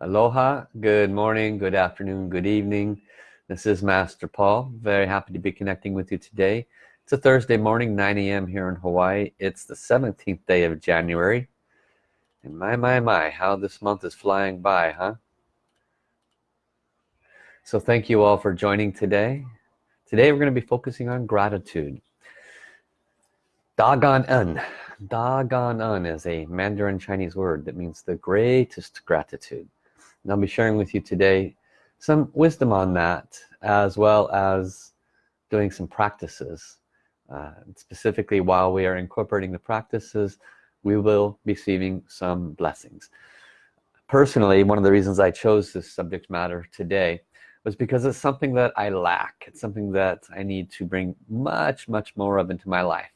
Aloha, good morning, good afternoon, good evening. This is Master Paul. Very happy to be connecting with you today. It's a Thursday morning, 9 a.m. here in Hawaii. It's the 17th day of January. And my, my, my, how this month is flying by, huh? So thank you all for joining today. Today we're going to be focusing on gratitude. Da Gan En. Da Gan En is a Mandarin Chinese word that means the greatest gratitude. And I'll be sharing with you today some wisdom on that as well as doing some practices. Uh, specifically while we are incorporating the practices we will be receiving some blessings. Personally one of the reasons I chose this subject matter today was because it's something that I lack. It's something that I need to bring much much more of into my life.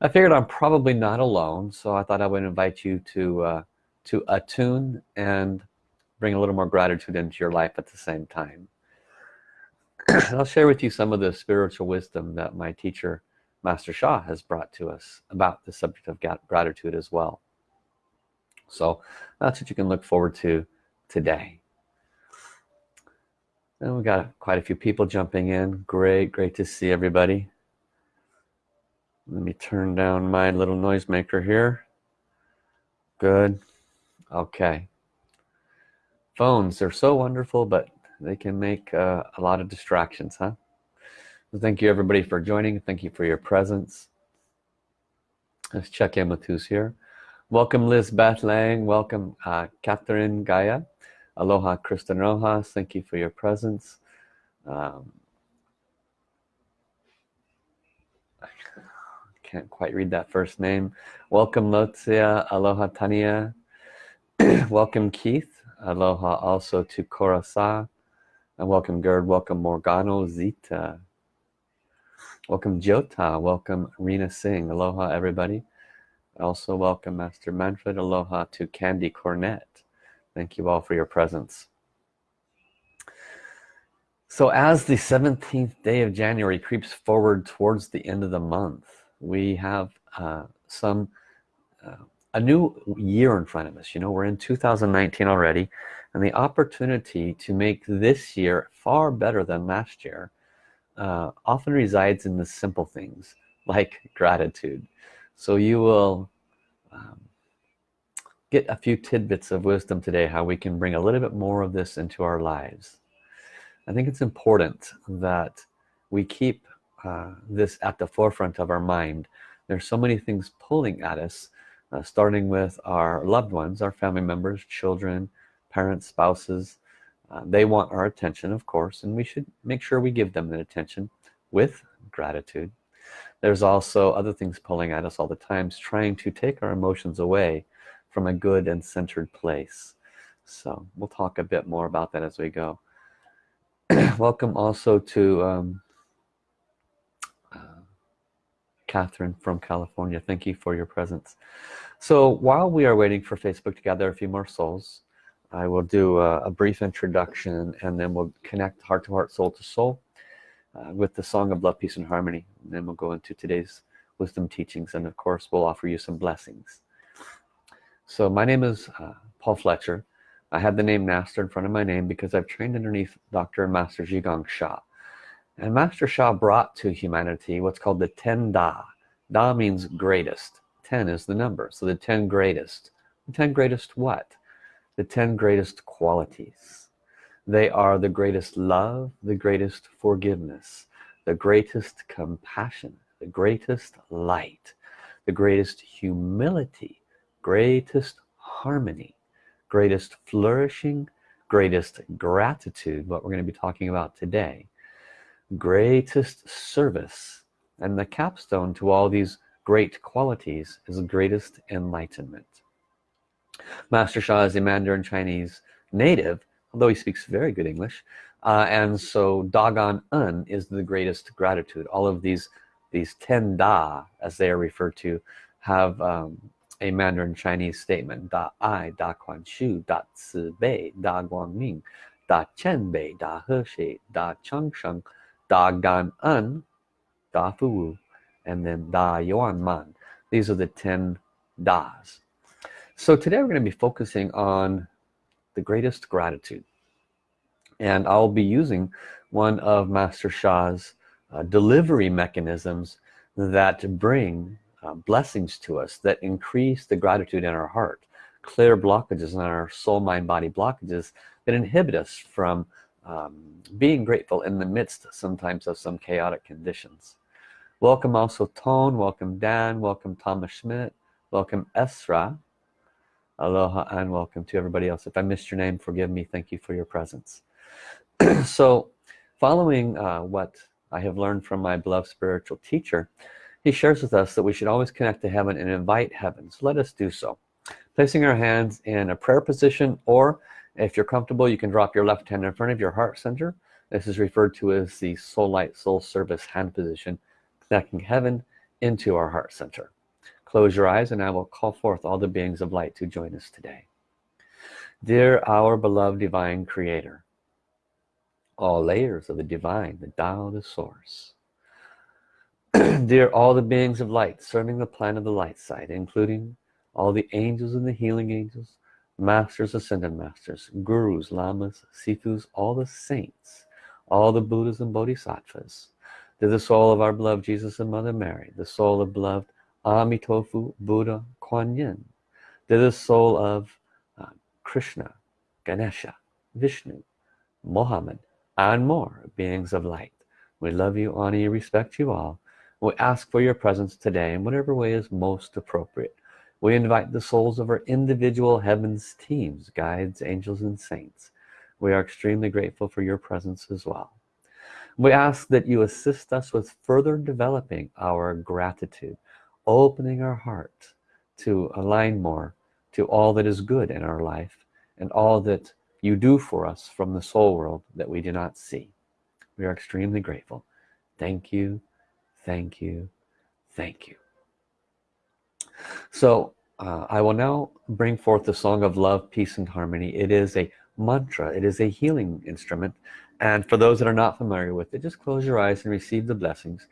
I figured I'm probably not alone so I thought I would invite you to uh, to attune and bring a little more gratitude into your life at the same time. I'll share with you some of the spiritual wisdom that my teacher Master Sha has brought to us about the subject of gratitude as well. So that's what you can look forward to today. And we got quite a few people jumping in. Great great to see everybody. Let me turn down my little noisemaker here. Good. Okay phones they're so wonderful but they can make uh, a lot of distractions huh? Thank you everybody for joining. Thank you for your presence. Let's check in with who's here. Welcome Liz Beth Lang welcome uh, Catherine Gaia. Aloha Kristen Rojas. Thank you for your presence. Um, can't quite read that first name. Welcome Lotzia. Aloha Tania. Welcome Keith Aloha also to Korasa. And welcome Gerd, welcome Morgano Zita. Welcome Jota, welcome Rena Singh. Aloha everybody. Also welcome Master Manfred. Aloha to Candy Cornet. Thank you all for your presence. So as the 17th day of January creeps forward towards the end of the month, we have uh, some uh, a new year in front of us you know we're in 2019 already and the opportunity to make this year far better than last year uh, often resides in the simple things like gratitude. So you will um, get a few tidbits of wisdom today how we can bring a little bit more of this into our lives. I think it's important that we keep uh, this at the forefront of our mind. There's so many things pulling at us uh, starting with our loved ones our family members children parents spouses. Uh, they want our attention of course and we should make sure we give them that attention with gratitude. There's also other things pulling at us all the times trying to take our emotions away from a good and centered place. So we'll talk a bit more about that as we go. Welcome also to um, Catherine from California. Thank you for your presence. So while we are waiting for Facebook to gather a few more souls I will do a, a brief introduction and then we'll connect heart to heart soul to soul uh, with the song of love peace and harmony. And then we'll go into today's wisdom teachings and of course we'll offer you some blessings. So my name is uh, Paul Fletcher. I had the name Master in front of my name because I've trained underneath Dr. and Master Zhi Sha and Master Sha brought to humanity what's called the 10 Da. Da means greatest. 10 is the number. So the 10 greatest. The 10 greatest what? The 10 greatest qualities. They are the greatest love the greatest forgiveness the greatest compassion the greatest light the greatest humility greatest harmony greatest flourishing greatest gratitude what we're going to be talking about today greatest service and the capstone to all these great qualities is greatest enlightenment. Master Sha is a Mandarin Chinese native although he speaks very good English uh, and so Da Gan En is the greatest gratitude. All of these these 10 Da as they are referred to have um, a Mandarin Chinese statement. Da Ai Da Kuan Shu Da Ci Bei Da Guang Ming Da Qian Bei Da He Xie Da Chang Sheng Da Gan En, Da Fu Wu, and then Da Yuan Man. These are the 10 Das. So today we're going to be focusing on the greatest gratitude and I'll be using one of Master Sha's uh, delivery mechanisms that bring uh, blessings to us that increase the gratitude in our heart clear blockages in our soul mind body blockages that inhibit us from um, being grateful in the midst sometimes of some chaotic conditions. Welcome also Tone welcome Dan welcome Thomas Schmidt welcome Esra. Aloha and welcome to everybody else. If I missed your name forgive me. Thank you for your presence. So following uh, what I have learned from my beloved spiritual teacher he shares with us that we should always connect to heaven and invite heaven. So let us do so. Placing our hands in a prayer position or if you're comfortable you can drop your left hand in front of your heart center. This is referred to as the soul light soul service hand position connecting heaven into our heart center. Close your eyes and I will call forth all the beings of light to join us today. Dear our beloved divine creator all layers of the divine the Tao the source. Dear all the beings of light serving the plan of the light side including all the angels and the healing angels masters ascended masters gurus lamas sithus all the saints all the buddhas and bodhisattvas. To the soul of our beloved jesus and mother mary the soul of beloved amitofu buddha kuan yin. To the soul of uh, krishna ganesha vishnu mohammed and more beings of light. We love you honor you respect you all. We ask for your presence today in whatever way is most appropriate we invite the souls of our individual heavens teams guides angels and saints. We are extremely grateful for your presence as well. We ask that you assist us with further developing our gratitude opening our heart to align more to all that is good in our life and all that you do for us from the soul world that we do not see. We are extremely grateful. Thank you thank you thank you so uh, I will now bring forth the song of love peace and harmony. It is a mantra. It is a healing instrument. And for those that are not familiar with it just close your eyes and receive the blessings.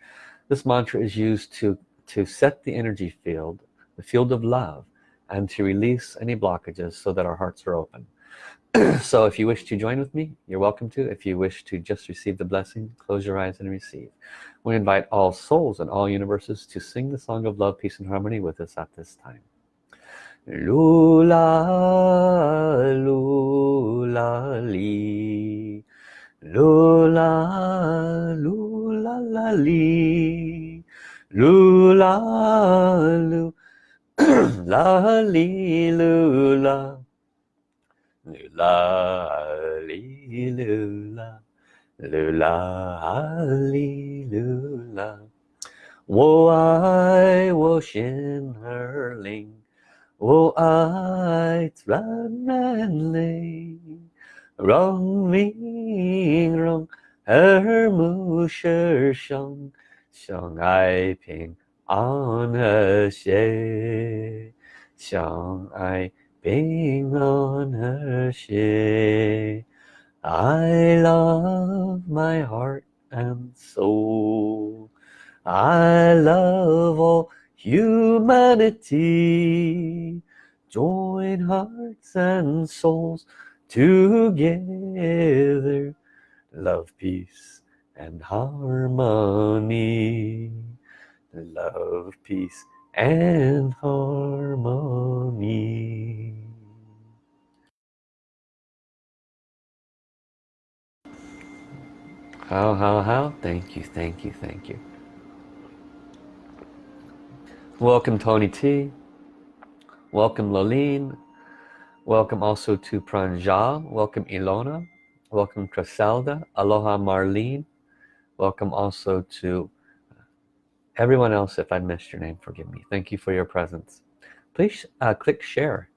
This mantra is used to to set the energy field the field of love and to release any blockages so that our hearts are open so if you wish to join with me you're welcome to. If you wish to just receive the blessing close your eyes and receive. We invite all souls and all universes to sing the song of love peace and harmony with us at this time. Lula lula li. Lula lula la li. Lula lu. La li lula 啦哩噜啦，啦哩噜啦，哦，我心儿灵，哦，它转转灵，转灵转，耳目神神，相爱平安和谐，相爱。being on her ship I love my heart and soul. I love all humanity. Join hearts and souls together. Love peace and harmony. Love peace and harmony. How how how? Thank you thank you thank you. Welcome Tony T. Welcome Loline welcome also to Pranjal welcome Ilona. Welcome Criselda aloha Marlene. Welcome also to everyone else if I missed your name forgive me. Thank you for your presence. Please uh, click share.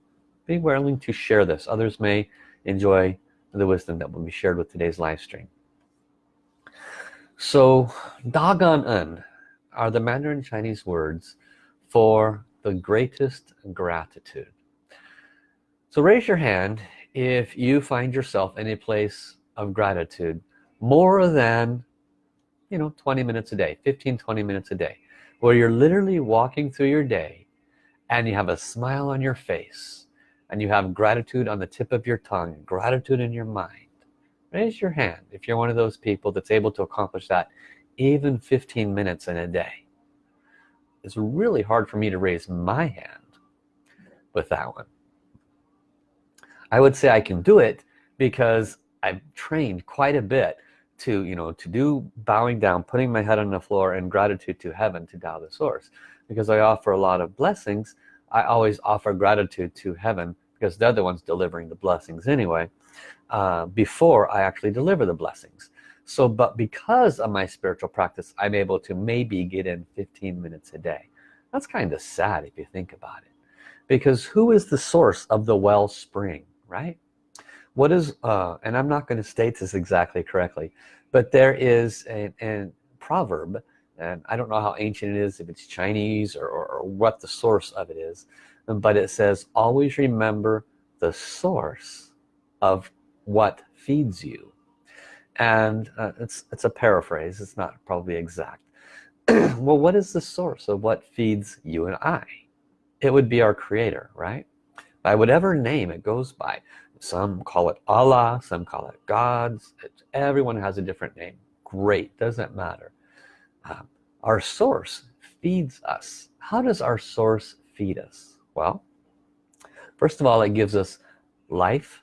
Be willing to share this. Others may enjoy the wisdom that will be shared with today's live stream. So Da Gan En are the Mandarin Chinese words for the greatest gratitude. So raise your hand if you find yourself in a place of gratitude more than you know 20 minutes a day 15 20 minutes a day where you're literally walking through your day and you have a smile on your face and you have gratitude on the tip of your tongue gratitude in your mind. Raise your hand if you're one of those people that's able to accomplish that even 15 minutes in a day. It's really hard for me to raise my hand with that one. I would say I can do it because I've trained quite a bit to you know to do bowing down putting my head on the floor in gratitude to heaven to Tao the source. Because I offer a lot of blessings I always offer gratitude to heaven because they're the ones delivering the blessings anyway uh, before I actually deliver the blessings. So but because of my spiritual practice I'm able to maybe get in 15 minutes a day. That's kind of sad if you think about it. Because who is the source of the wellspring right what is uh, and I'm not going to state this exactly correctly but there is a, a proverb and I don't know how ancient it is if it's Chinese or, or, or what the source of it is but it says always remember the source of what feeds you. And uh, it's it's a paraphrase it's not probably exact. Well what is the source of what feeds you and I? It would be our creator right? By whatever name it goes by some call it Allah some call it gods. Everyone has a different name. Great doesn't matter. Um, our source feeds us. How does our source feed us? Well first of all it gives us life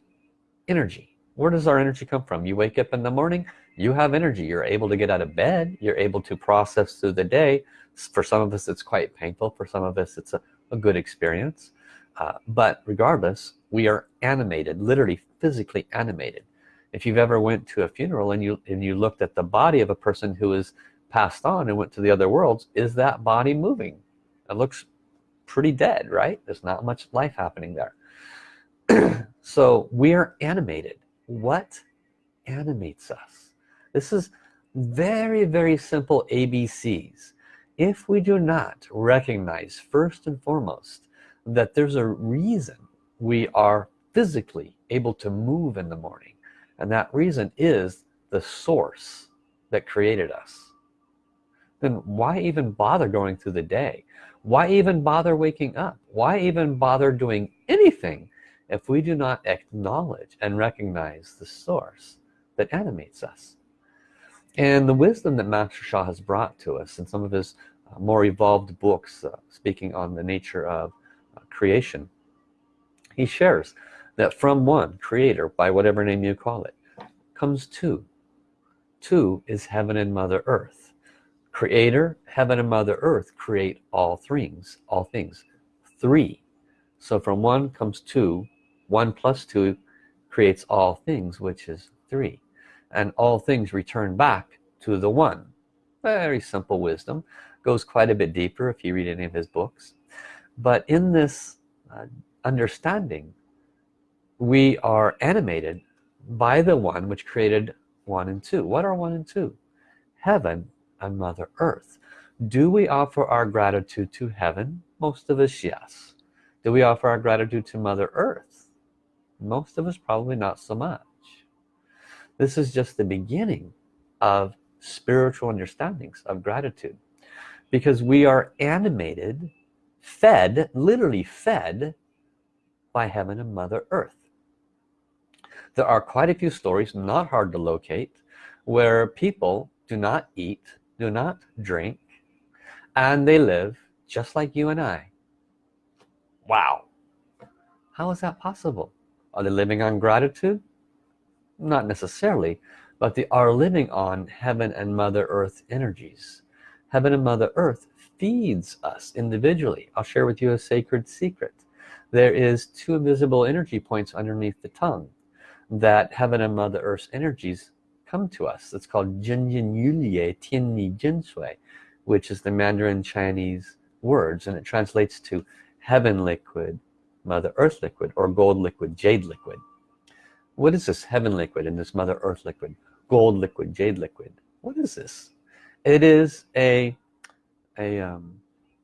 energy. Where does our energy come from? You wake up in the morning you have energy. You're able to get out of bed. You're able to process through the day. For some of us it's quite painful. For some of us it's a, a good experience. Uh, but regardless we are animated literally physically animated. If you've ever went to a funeral and you and you looked at the body of a person who is passed on and went to the other worlds is that body moving? It looks pretty dead right? There's not much life happening there. So we are animated. What animates us? This is very very simple ABCs if we do not recognize first and foremost that there's a reason we are physically able to move in the morning. And that reason is the source that created us. Then why even bother going through the day? Why even bother waking up? Why even bother doing anything if we do not acknowledge and recognize the source that animates us? And the wisdom that Master Sha has brought to us in some of his uh, more evolved books uh, speaking on the nature of uh, creation he shares that from one creator by whatever name you call it comes two. Two is heaven and mother earth. Creator heaven and mother earth create all things all things. Three. So from one comes two. One plus two creates all things which is three. And all things return back to the one. Very simple wisdom. Goes quite a bit deeper if you read any of his books. But in this uh, understanding we are animated by the one which created one and two. What are one and two? Heaven and mother earth. Do we offer our gratitude to heaven? Most of us yes. Do we offer our gratitude to mother earth? Most of us probably not so much. This is just the beginning of spiritual understandings of gratitude because we are animated fed literally fed by heaven and mother earth. There are quite a few stories not hard to locate where people do not eat do not drink and they live just like you and I. Wow. How is that possible? Are they living on gratitude? Not necessarily but they are living on heaven and mother earth energies. Heaven and mother earth feeds us individually. I'll share with you a sacred secret there is two invisible energy points underneath the tongue that heaven and mother earth's energies come to us. It's called Jin Yin Yulie Tian Ni Jin Sui which is the Mandarin Chinese words and it translates to heaven liquid mother earth liquid or gold liquid jade liquid. What is this heaven liquid and this mother earth liquid? Gold liquid jade liquid. What is this? It is a a um,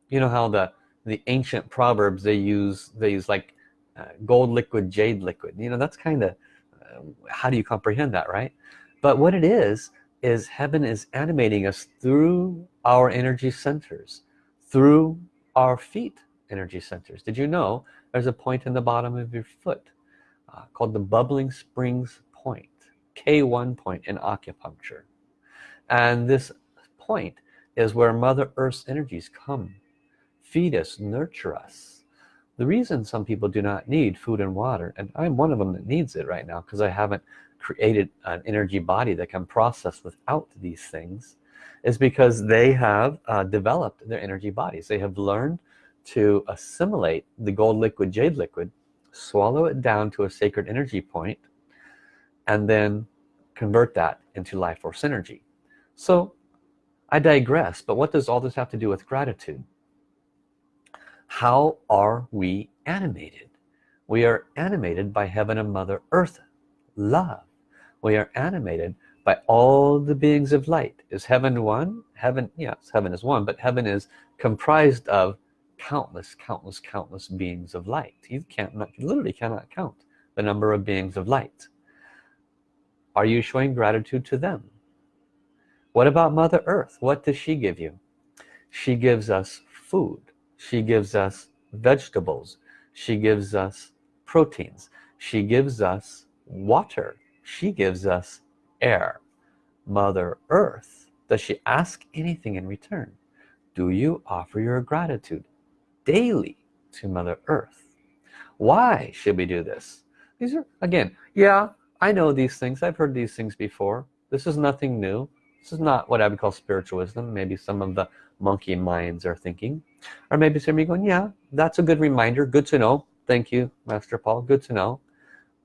you know how the the ancient proverbs they use they use like uh, gold liquid jade liquid. You know that's kind of uh, how do you comprehend that right? But what it is is heaven is animating us through our energy centers through our feet energy centers. Did you know there's a point in the bottom of your foot uh, called the bubbling springs point K1 point in acupuncture. And this point is where mother earth's energies come feed us nurture us. The reason some people do not need food and water and I'm one of them that needs it right now because I haven't created an energy body that can process without these things is because they have uh, developed their energy bodies. They have learned to assimilate the gold liquid jade liquid swallow it down to a sacred energy point and then convert that into life force energy. So I digress but what does all this have to do with gratitude how are we animated? We are animated by heaven and mother earth love. We are animated by all the beings of light. Is heaven one? Heaven yes heaven is one but heaven is comprised of countless countless countless beings of light. You can't you literally cannot count the number of beings of light. Are you showing gratitude to them? What about mother earth? What does she give you? She gives us food she gives us vegetables. She gives us proteins. She gives us water. She gives us air. Mother earth does she ask anything in return? Do you offer your gratitude daily to mother earth? Why should we do this? These are again yeah I know these things. I've heard these things before. This is nothing new. This is not what I would call spiritual wisdom. Maybe some of the monkey minds are thinking. Or maybe somebody going yeah that's a good reminder. Good to know. Thank you master Paul. Good to know.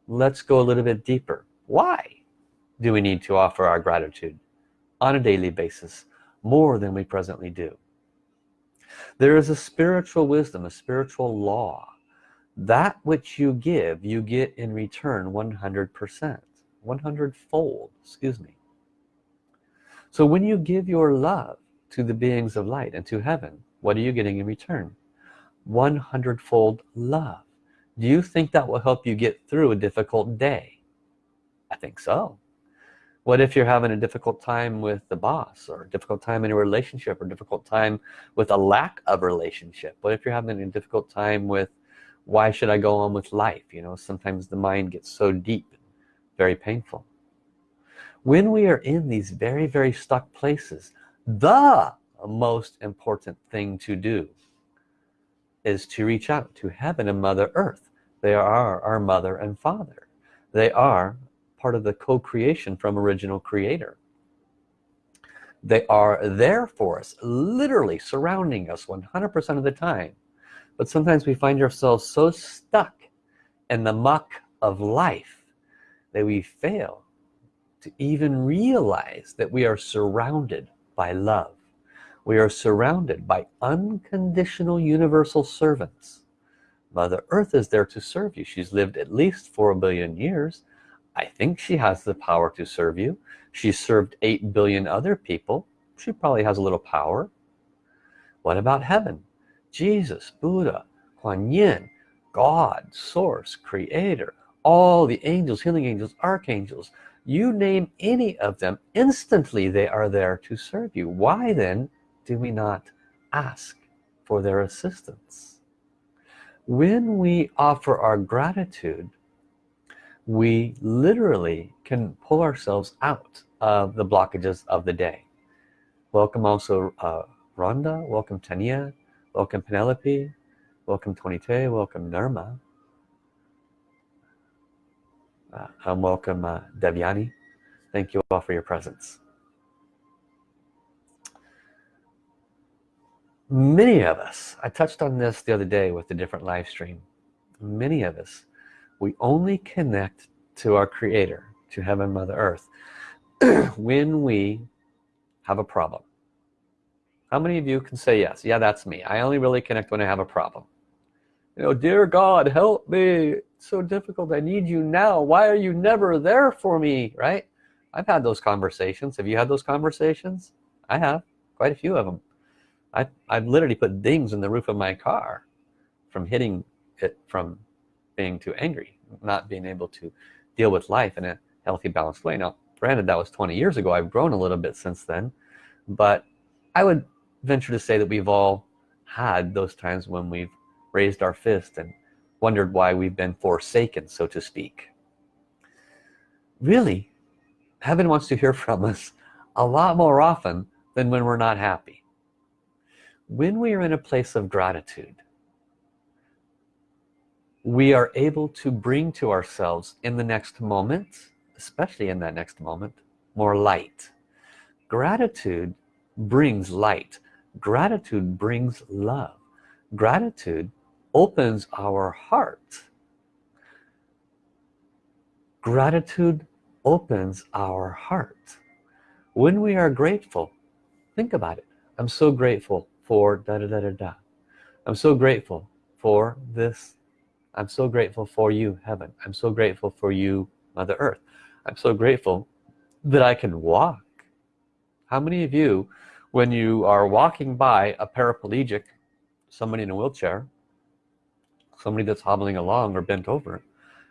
Let's go a little bit deeper. Why do we need to offer our gratitude on a daily basis more than we presently do? There is a spiritual wisdom a spiritual law. That which you give you get in return 100% 100 fold excuse me. So when you give your love to the beings of light and to heaven. What are you getting in return? 100 fold love. Do you think that will help you get through a difficult day? I think so. What if you're having a difficult time with the boss or a difficult time in a relationship or a difficult time with a lack of relationship? What if you're having a difficult time with why should I go on with life? You know sometimes the mind gets so deep very painful. When we are in these very very stuck places the most important thing to do is to reach out to heaven and mother earth. They are our mother and father. They are part of the co-creation from original creator. They are there for us literally surrounding us 100% of the time. But sometimes we find ourselves so stuck in the muck of life that we fail to even realize that we are surrounded by love. We are surrounded by unconditional universal servants. Mother earth is there to serve you. She's lived at least four billion years. I think she has the power to serve you. She served 8 billion other people. She probably has a little power. What about heaven? Jesus Buddha Kuan Yin God source creator all the angels healing angels archangels you name any of them instantly they are there to serve you. Why then do we not ask for their assistance? When we offer our gratitude we literally can pull ourselves out of the blockages of the day. Welcome also uh, Rhonda welcome Tania welcome Penelope welcome Tonite welcome Nirma uh, and welcome uh, Devyani. Thank you all for your presence. Many of us I touched on this the other day with the different live stream. Many of us we only connect to our creator to heaven mother earth when we have a problem. How many of you can say yes? Yeah that's me. I only really connect when I have a problem. You know dear God help me so difficult. I need you now. Why are you never there for me? Right? I've had those conversations. Have you had those conversations? I have quite a few of them I, I've literally put dings in the roof of my car from hitting it from being too angry not being able to deal with life in a healthy balanced way. Now granted that was 20 years ago. I've grown a little bit since then but I would venture to say that we've all had those times when we've raised our fist and wondered why we've been forsaken so to speak. Really heaven wants to hear from us a lot more often than when we're not happy. When we are in a place of gratitude we are able to bring to ourselves in the next moment especially in that next moment more light. Gratitude brings light. Gratitude brings love. Gratitude opens our heart. Gratitude opens our heart. When we are grateful think about it. I'm so grateful for da da da da da. I'm so grateful for this. I'm so grateful for you heaven. I'm so grateful for you mother earth. I'm so grateful that I can walk. How many of you when you are walking by a paraplegic somebody in a wheelchair somebody that's hobbling along or bent over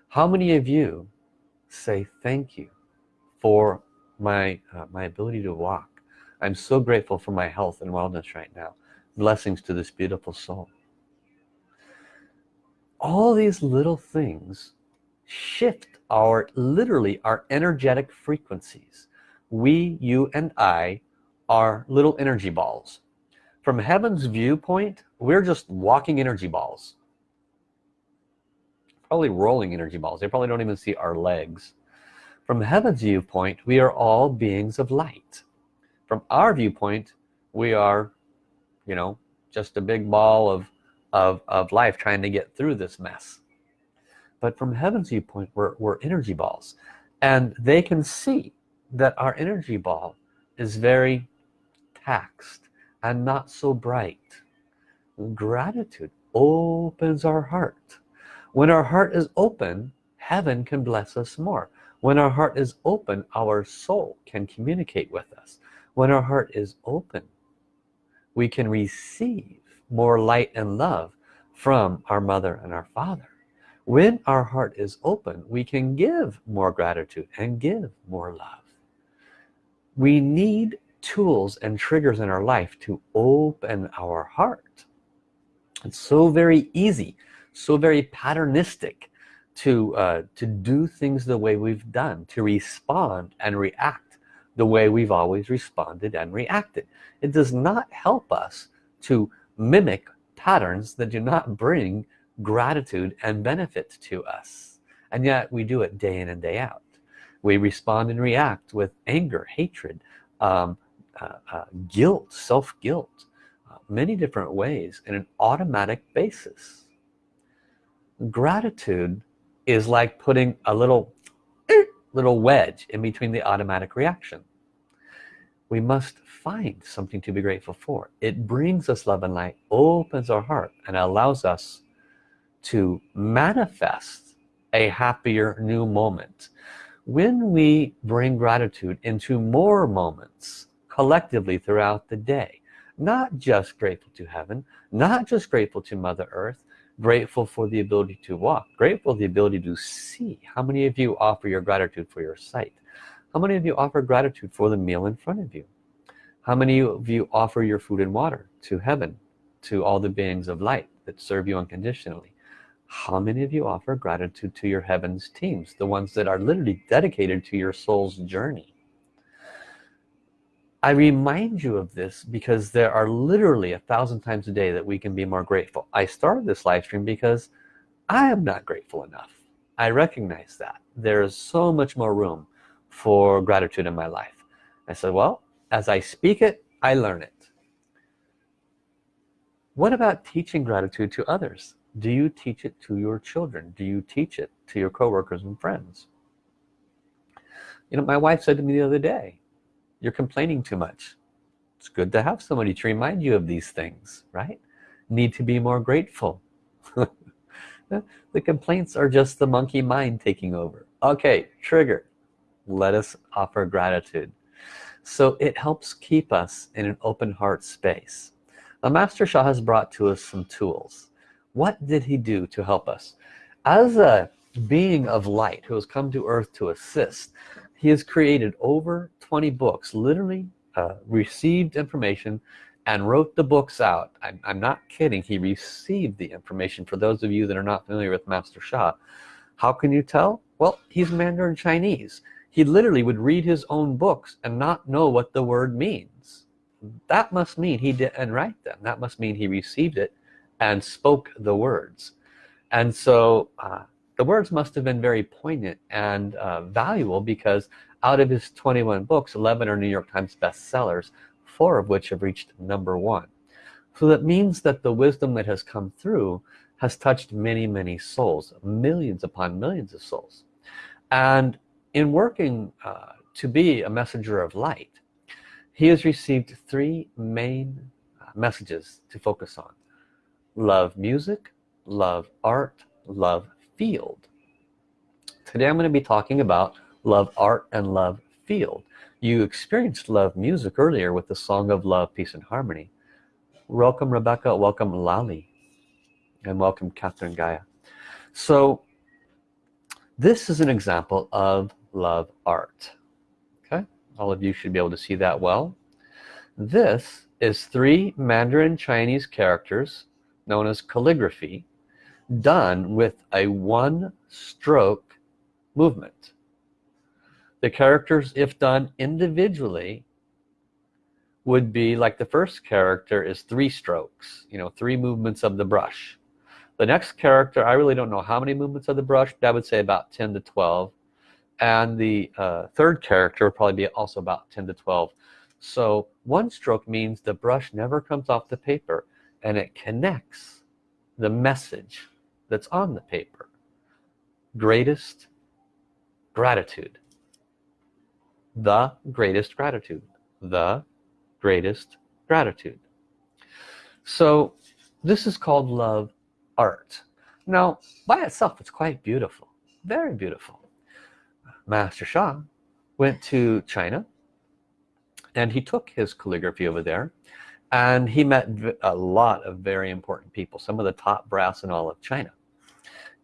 how many of you say thank you for my uh, my ability to walk. I'm so grateful for my health and wellness right now. Blessings to this beautiful soul. All these little things shift our literally our energetic frequencies. We you and I are little energy balls. From heaven's viewpoint we're just walking energy balls probably rolling energy balls. They probably don't even see our legs. From heaven's viewpoint we are all beings of light. From our viewpoint we are you know just a big ball of of, of life trying to get through this mess. But from heaven's viewpoint we're, we're energy balls. And they can see that our energy ball is very taxed and not so bright. Gratitude opens our heart when our heart is open heaven can bless us more. When our heart is open our soul can communicate with us. When our heart is open we can receive more light and love from our mother and our father. When our heart is open we can give more gratitude and give more love. We need tools and triggers in our life to open our heart. It's so very easy so very patternistic to uh, to do things the way we've done to respond and react the way we've always responded and reacted. It does not help us to mimic patterns that do not bring gratitude and benefit to us. And yet we do it day in and day out. We respond and react with anger hatred um, uh, uh, guilt self-guilt uh, many different ways in an automatic basis gratitude is like putting a little little wedge in between the automatic reaction. We must find something to be grateful for. It brings us love and light opens our heart and allows us to manifest a happier new moment. When we bring gratitude into more moments collectively throughout the day not just grateful to heaven not just grateful to mother earth grateful for the ability to walk grateful the ability to see. How many of you offer your gratitude for your sight? How many of you offer gratitude for the meal in front of you? How many of you offer your food and water to heaven to all the beings of light that serve you unconditionally? How many of you offer gratitude to your heavens teams the ones that are literally dedicated to your soul's journey I remind you of this because there are literally a thousand times a day that we can be more grateful. I started this live stream because I am not grateful enough. I recognize that. There is so much more room for gratitude in my life. I said well as I speak it I learn it. What about teaching gratitude to others? Do you teach it to your children? Do you teach it to your coworkers and friends? You know my wife said to me the other day you're complaining too much. It's good to have somebody to remind you of these things right? Need to be more grateful. The complaints are just the monkey mind taking over. Okay trigger. Let us offer gratitude. So it helps keep us in an open heart space. The master Sha has brought to us some tools. What did he do to help us? As a being of light who has come to earth to assist he has created over 20 books literally uh, received information and wrote the books out. I'm, I'm not kidding. He received the information. For those of you that are not familiar with Master Sha how can you tell? Well he's Mandarin Chinese. He literally would read his own books and not know what the word means. That must mean he didn't write them. That must mean he received it and spoke the words. And so uh, the words must have been very poignant and uh, valuable because out of his 21 books 11 are New York Times bestsellers four of which have reached number one. So that means that the wisdom that has come through has touched many many souls millions upon millions of souls. And in working uh, to be a messenger of light he has received three main uh, messages to focus on. Love music love art love field. Today I'm going to be talking about love art and love field. You experienced love music earlier with the song of love peace and harmony. Welcome Rebecca. Welcome Lali. And welcome Catherine Gaia. So this is an example of love art. Okay? All of you should be able to see that well. This is three Mandarin Chinese characters known as calligraphy done with a one stroke movement. The characters if done individually would be like the first character is three strokes you know three movements of the brush. The next character I really don't know how many movements of the brush but I would say about 10 to 12 and the uh, third character would probably be also about 10 to 12 so one stroke means the brush never comes off the paper and it connects the message that's on the paper. Greatest gratitude. The greatest gratitude. The greatest gratitude. So this is called love art. Now by itself it's quite beautiful. Very beautiful. Master Sha went to China and he took his calligraphy over there and he met a lot of very important people some of the top brass in all of China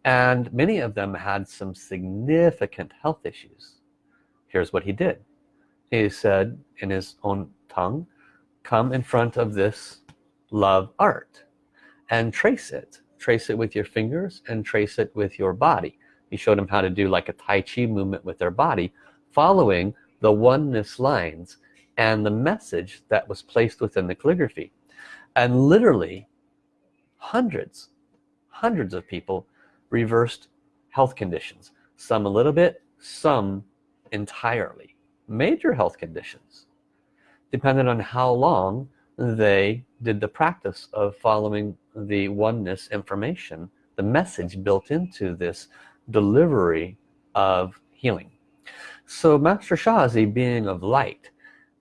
and many of them had some significant health issues. Here's what he did. He said in his own tongue come in front of this love art and trace it. Trace it with your fingers and trace it with your body. He showed them how to do like a Tai Chi movement with their body following the oneness lines and the message that was placed within the calligraphy. And literally hundreds hundreds of people reversed health conditions. Some a little bit some entirely. Major health conditions depending on how long they did the practice of following the oneness information the message built into this delivery of healing. So Master Sha is a being of light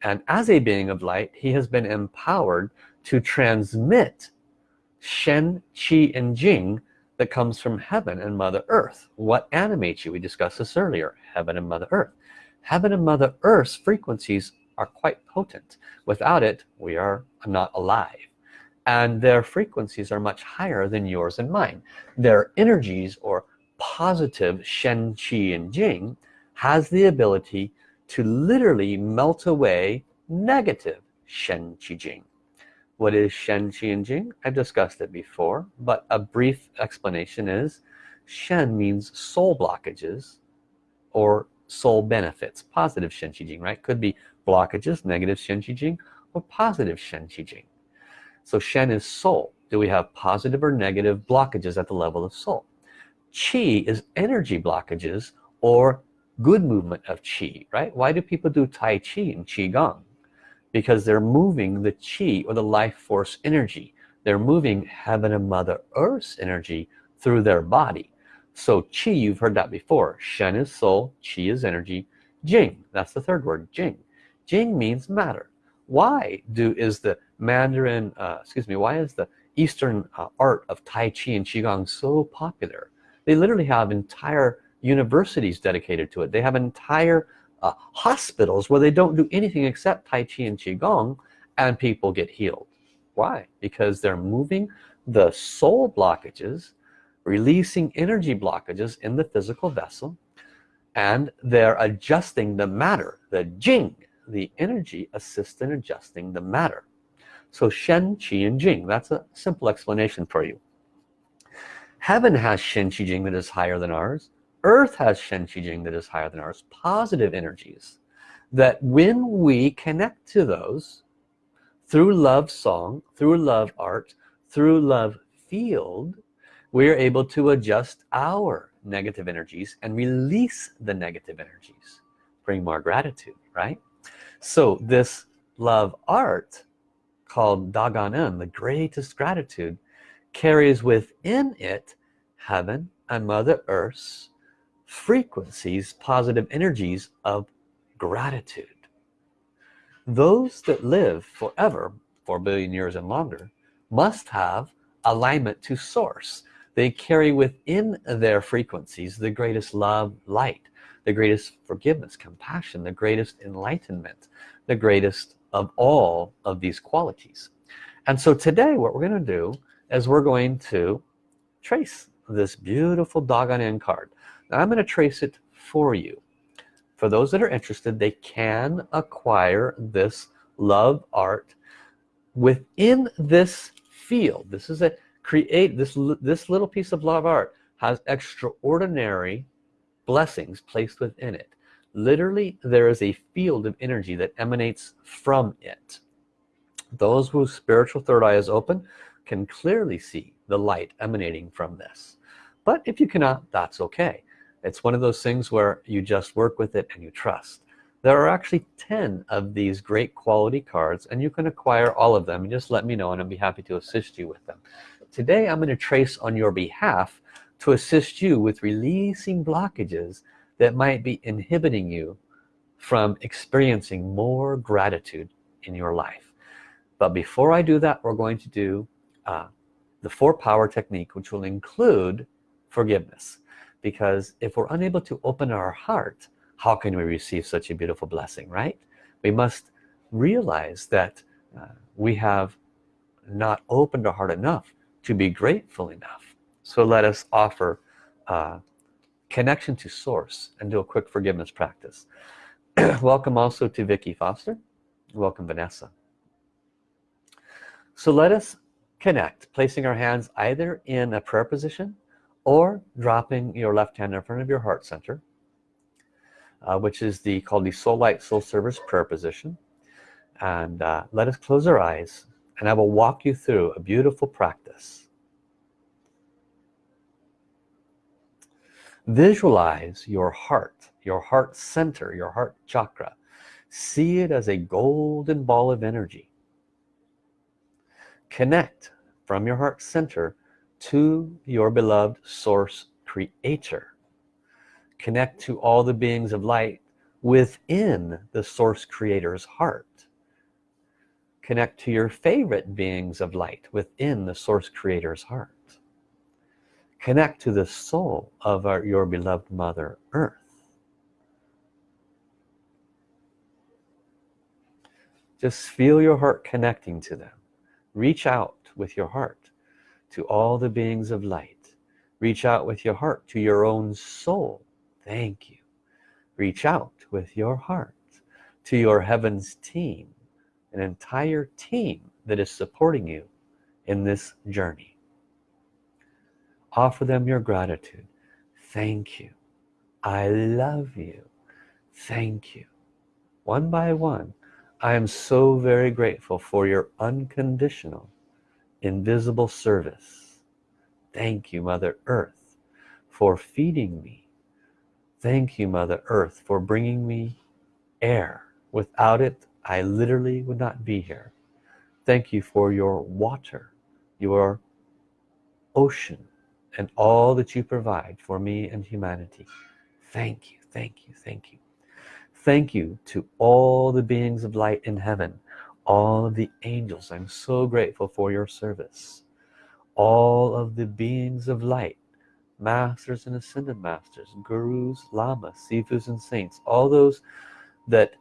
and as a being of light he has been empowered to transmit Shen, Qi, and Jing that comes from heaven and Mother Earth. What animates you? We discussed this earlier heaven and Mother Earth. Heaven and Mother Earth's frequencies are quite potent. Without it we are not alive. And their frequencies are much higher than yours and mine. Their energies or positive Shen, Qi, and Jing has the ability to literally melt away negative Shen Qi Jing. What is Shen Qi and Jing? I've discussed it before, but a brief explanation is Shen means soul blockages or soul benefits, positive Shen Qi Jing, right? Could be blockages, negative Shen Qi Jing, or positive Shen Qi Jing. So Shen is soul. Do we have positive or negative blockages at the level of soul? Qi is energy blockages or good movement of Qi, right? Why do people do Tai Chi and Qigong? Because they're moving the Qi or the life force energy. They're moving heaven and Mother Earth's energy through their body. So Qi, you've heard that before. Shen is soul, Qi is energy. Jing, that's the third word, Jing. Jing means matter. Why do is the Mandarin, uh, excuse me, why is the Eastern uh, art of Tai Chi and Qigong so popular? They literally have entire universities dedicated to it they have entire uh, hospitals where they don't do anything except Tai Chi and Qigong and people get healed. Why? Because they're moving the soul blockages releasing energy blockages in the physical vessel and they're adjusting the matter the Jing the energy assists in adjusting the matter. So Shen Qi and Jing that's a simple explanation for you. Heaven has Shen Qi Jing that is higher than ours earth has Shen Qi Jing that is higher than ours positive energies that when we connect to those through love song through love art through love field we are able to adjust our negative energies and release the negative energies bring more gratitude right? So this love art called Da Gan En the greatest gratitude carries within it heaven and mother earth's frequencies positive energies of gratitude. Those that live forever four billion years and longer must have alignment to source. They carry within their frequencies the greatest love light the greatest forgiveness compassion the greatest enlightenment the greatest of all of these qualities. And so today what we're going to do is we're going to trace this beautiful Dogon card now I'm going to trace it for you. For those that are interested they can acquire this love art within this field. This is a create this this little piece of love art has extraordinary blessings placed within it. Literally there is a field of energy that emanates from it. Those whose spiritual third eye is open can clearly see the light emanating from this. But if you cannot that's okay it's one of those things where you just work with it and you trust. There are actually 10 of these great quality cards and you can acquire all of them and just let me know and I'll be happy to assist you with them. Today I'm going to trace on your behalf to assist you with releasing blockages that might be inhibiting you from experiencing more gratitude in your life. But before I do that we're going to do uh, the four power technique which will include forgiveness because if we're unable to open our heart how can we receive such a beautiful blessing right? We must realize that uh, we have not opened our heart enough to be grateful enough. So let us offer uh, connection to source and do a quick forgiveness practice. Welcome also to Vicky Foster. Welcome Vanessa. So let us connect placing our hands either in a prayer position or dropping your left hand in front of your heart center uh, which is the called the soul light soul service prayer position. And uh, let us close our eyes and I will walk you through a beautiful practice. Visualize your heart your heart center your heart chakra. See it as a golden ball of energy. Connect from your heart center to your beloved source creator. Connect to all the beings of light within the source creator's heart. Connect to your favorite beings of light within the source creator's heart. Connect to the soul of our, your beloved mother earth. Just feel your heart connecting to them. Reach out with your heart to all the beings of light. Reach out with your heart to your own soul. Thank you. Reach out with your heart to your heavens team an entire team that is supporting you in this journey. Offer them your gratitude. Thank you. I love you. Thank you. One by one I am so very grateful for your unconditional invisible service. Thank you mother earth for feeding me. Thank you mother earth for bringing me air. Without it I literally would not be here. Thank you for your water your ocean and all that you provide for me and humanity. Thank you thank you thank you. Thank you to all the beings of light in heaven all of the angels. I'm so grateful for your service. All of the beings of light masters and ascended masters gurus lamas sifus and saints all those that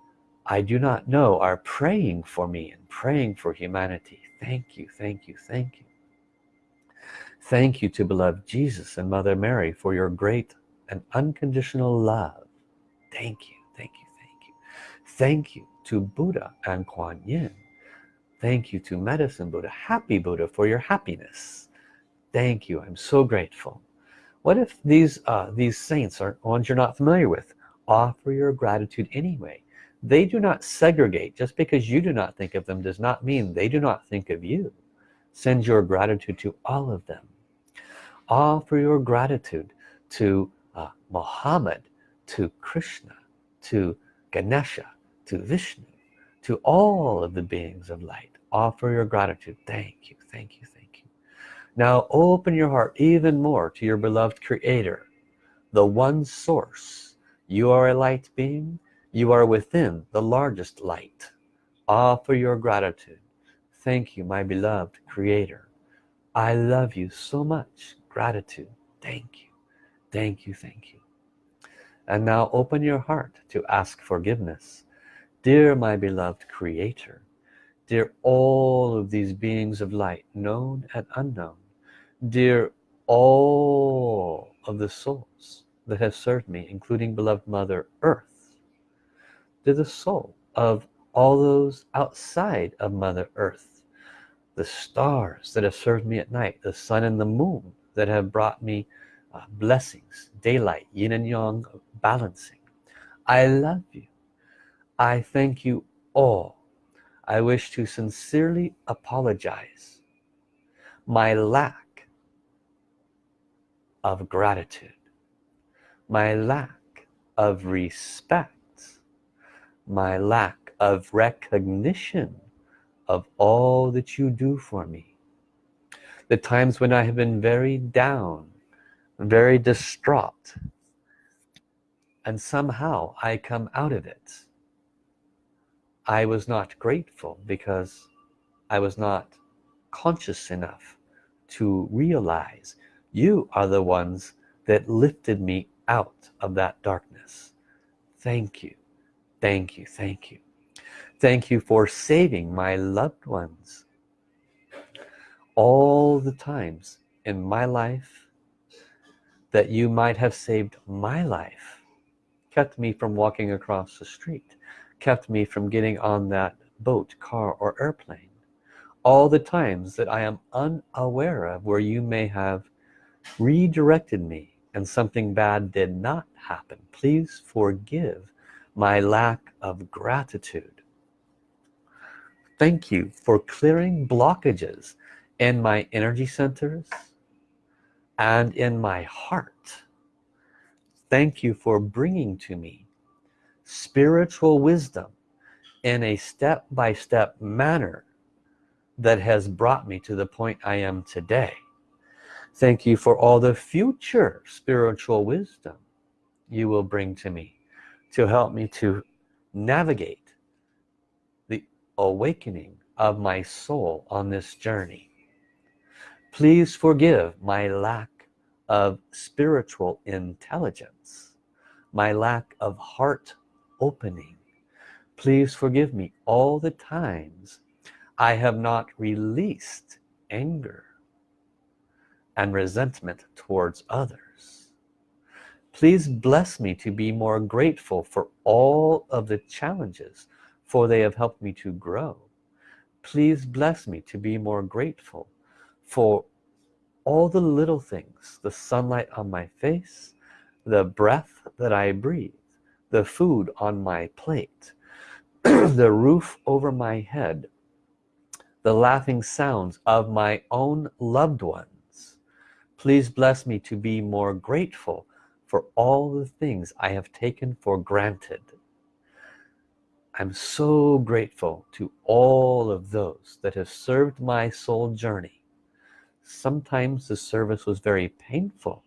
I do not know are praying for me and praying for humanity. Thank you thank you thank you. Thank you to beloved Jesus and Mother Mary for your great and unconditional love. Thank you thank you thank you to Buddha and Kuan Yin. Thank you to medicine Buddha happy Buddha for your happiness. Thank you. I'm so grateful. What if these uh, these saints are ones you're not familiar with? Offer your gratitude anyway. They do not segregate. Just because you do not think of them does not mean they do not think of you. Send your gratitude to all of them. Offer your gratitude to uh, Muhammad to Krishna to Ganesha to Vishnu to all of the beings of light offer your gratitude. Thank you thank you thank you. Now open your heart even more to your beloved creator the one source. You are a light being. You are within the largest light. Offer your gratitude. Thank you my beloved creator. I love you so much. Gratitude. Thank you. Thank you thank you. And now open your heart to ask forgiveness dear my beloved creator dear all of these beings of light known and unknown dear all of the souls that have served me including beloved mother earth dear the soul of all those outside of mother earth the stars that have served me at night the sun and the moon that have brought me uh, blessings daylight yin and yang balancing. I love you I thank you all. I wish to sincerely apologize. My lack of gratitude. My lack of respect. My lack of recognition of all that you do for me. The times when I have been very down very distraught and somehow I come out of it I was not grateful because I was not conscious enough to realize you are the ones that lifted me out of that darkness. Thank you. Thank you. Thank you. Thank you for saving my loved ones all the times in my life that you might have saved my life kept me from walking across the street kept me from getting on that boat car or airplane. All the times that I am unaware of where you may have redirected me and something bad did not happen please forgive my lack of gratitude. Thank you for clearing blockages in my energy centers and in my heart. Thank you for bringing to me spiritual wisdom in a step-by-step -step manner that has brought me to the point I am today. Thank you for all the future spiritual wisdom you will bring to me to help me to navigate the awakening of my soul on this journey. Please forgive my lack of spiritual intelligence my lack of heart opening. Please forgive me all the times I have not released anger and resentment towards others. Please bless me to be more grateful for all of the challenges for they have helped me to grow. Please bless me to be more grateful for all the little things the sunlight on my face the breath that I breathe the food on my plate the roof over my head the laughing sounds of my own loved ones. Please bless me to be more grateful for all the things I have taken for granted. I'm so grateful to all of those that have served my soul journey. Sometimes the service was very painful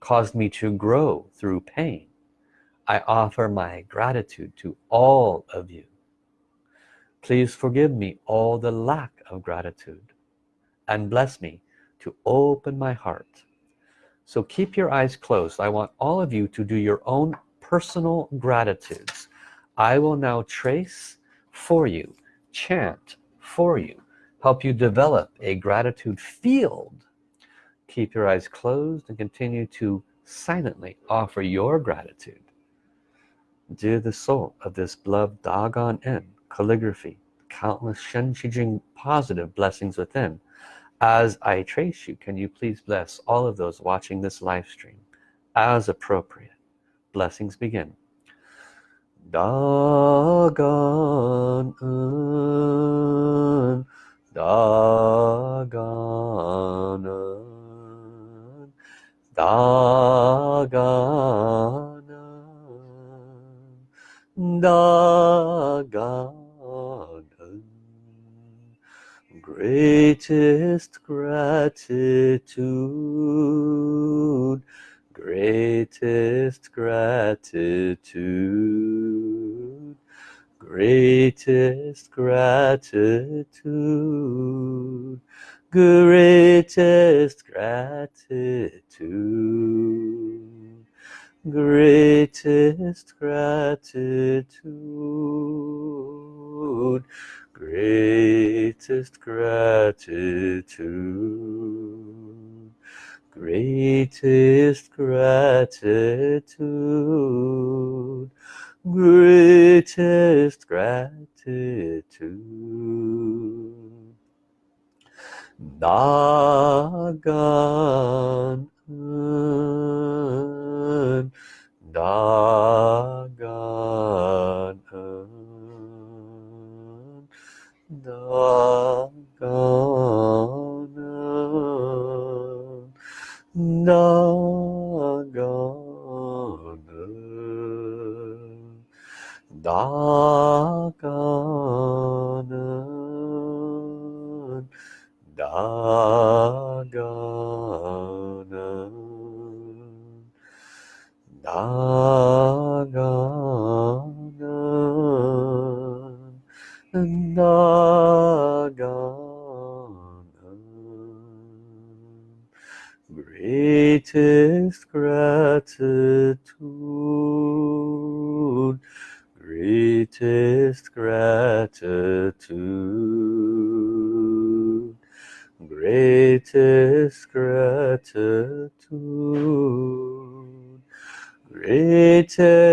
caused me to grow through pain I offer my gratitude to all of you. Please forgive me all the lack of gratitude and bless me to open my heart. So keep your eyes closed. I want all of you to do your own personal gratitudes. I will now trace for you chant for you help you develop a gratitude field. Keep your eyes closed and continue to silently offer your gratitude Dear the soul of this beloved Da Gan En calligraphy countless Shen Qi Jing positive blessings within. As I trace you can you please bless all of those watching this live stream? As appropriate. Blessings begin. Dagan Dagan Dagan Dagan greatest gratitude greatest gratitude greatest gratitude greatest gratitude greatest gratitude. Greatest gratitude. Greatest gratitude. Greatest gratitude Dagan Dagan Dagan to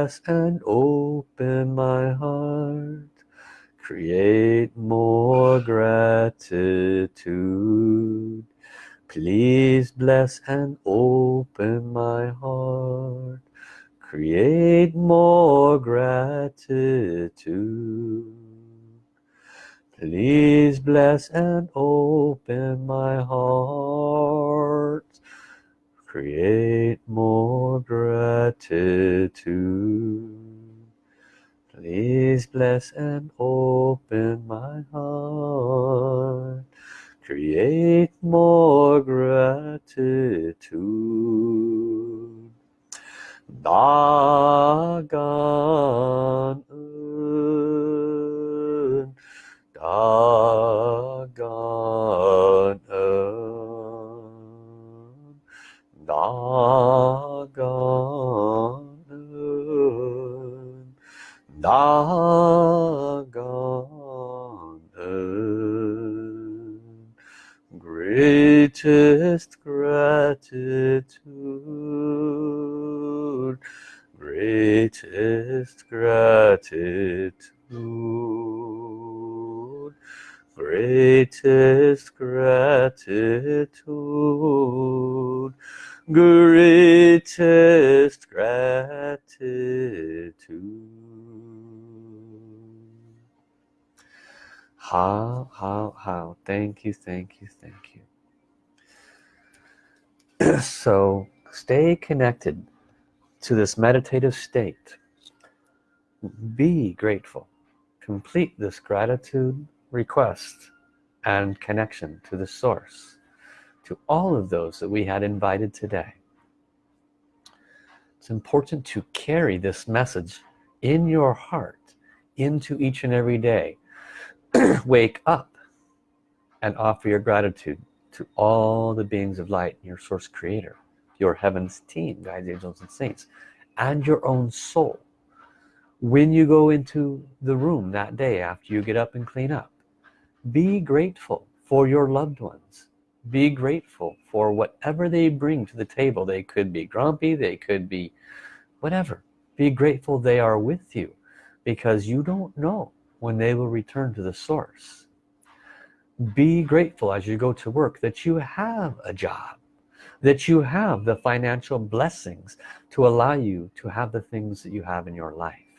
Bless and open my heart. Create more gratitude. Please bless and open my heart. Create more gratitude. Please bless and open my heart create more gratitude Please bless and open my heart. Create more gratitude. Dagan un, Dagan 나가는 나가는 greatest gratitude. Greatest gratitude. Greatest gratitude greatest gratitude. How how how? Thank you thank you thank you. So stay connected to this meditative state. Be grateful. Complete this gratitude request and connection to the source to all of those that we had invited today. It's important to carry this message in your heart into each and every day. Wake up and offer your gratitude to all the beings of light your source creator your heavens team guides angels and saints and your own soul. When you go into the room that day after you get up and clean up be grateful for your loved ones be grateful for whatever they bring to the table. They could be grumpy they could be whatever. Be grateful they are with you because you don't know when they will return to the source. Be grateful as you go to work that you have a job that you have the financial blessings to allow you to have the things that you have in your life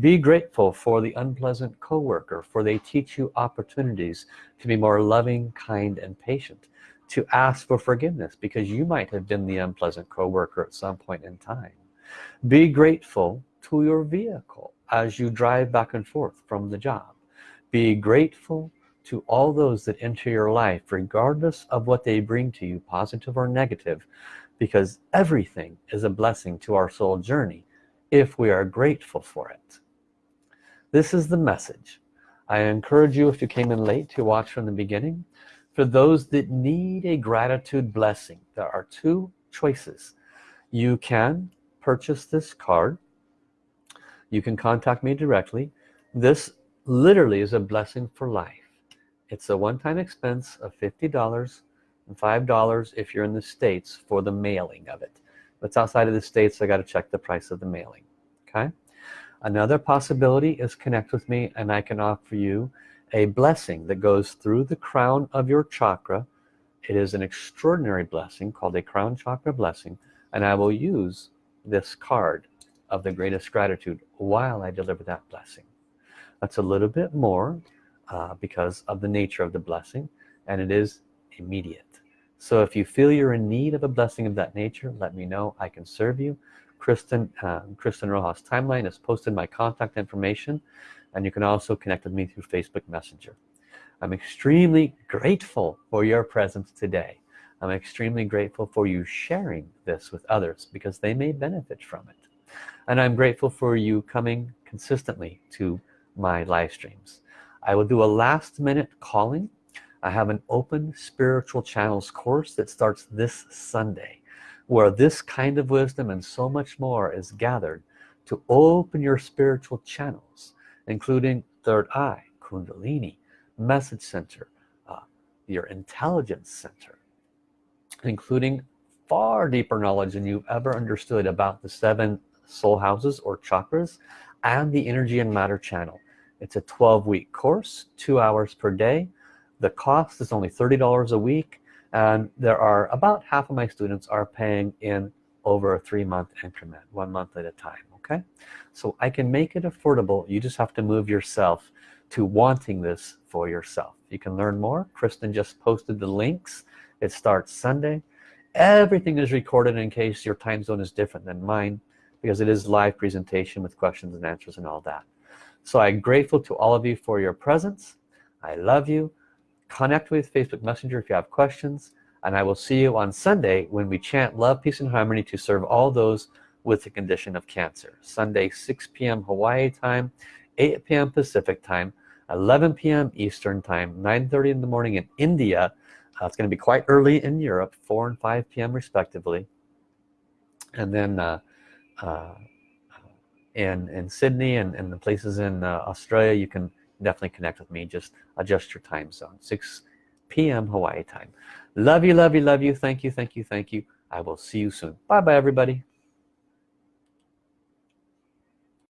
be grateful for the unpleasant coworker for they teach you opportunities to be more loving kind and patient to ask for forgiveness because you might have been the unpleasant coworker at some point in time. Be grateful to your vehicle as you drive back and forth from the job. Be grateful to all those that enter your life regardless of what they bring to you positive or negative because everything is a blessing to our soul journey if we are grateful for it this is the message. I encourage you if you came in late to watch from the beginning. For those that need a gratitude blessing there are two choices. You can purchase this card. You can contact me directly. This literally is a blessing for life. It's a one-time expense of $50 and $5 if you're in the States for the mailing of it. If it's outside of the States I got to check the price of the mailing okay another possibility is connect with me and I can offer you a blessing that goes through the crown of your chakra. It is an extraordinary blessing called a crown chakra blessing and I will use this card of the greatest gratitude while I deliver that blessing. That's a little bit more uh, because of the nature of the blessing and it is immediate. So if you feel you're in need of a blessing of that nature let me know. I can serve you Kristen uh, Kristen Rojas timeline has posted my contact information and you can also connect with me through Facebook Messenger. I'm extremely grateful for your presence today. I'm extremely grateful for you sharing this with others because they may benefit from it. And I'm grateful for you coming consistently to my live streams. I will do a last minute calling. I have an open spiritual channels course that starts this Sunday where this kind of wisdom and so much more is gathered to open your spiritual channels including third eye kundalini message center uh, your intelligence center including far deeper knowledge than you've ever understood about the seven soul houses or chakras and the energy and matter channel. It's a 12 week course two hours per day. The cost is only $30 a week and there are about half of my students are paying in over a three-month increment one month at a time okay? So I can make it affordable. You just have to move yourself to wanting this for yourself. You can learn more. Kristen just posted the links. It starts Sunday. Everything is recorded in case your time zone is different than mine because it is live presentation with questions and answers and all that. So I'm grateful to all of you for your presence. I love you connect with Facebook Messenger if you have questions and I will see you on Sunday when we chant love peace and harmony to serve all those with the condition of cancer Sunday 6 p.m. Hawaii time 8 p.m. Pacific time 11 p.m. Eastern time 9:30 in the morning in India uh, it's going to be quite early in Europe 4 and 5 p.m. respectively and then uh, uh, in in Sydney and, and the places in uh, Australia you can definitely connect with me. Just adjust your time zone. 6 p.m. Hawaii time. Love you love you love you. Thank you thank you thank you. I will see you soon. Bye bye everybody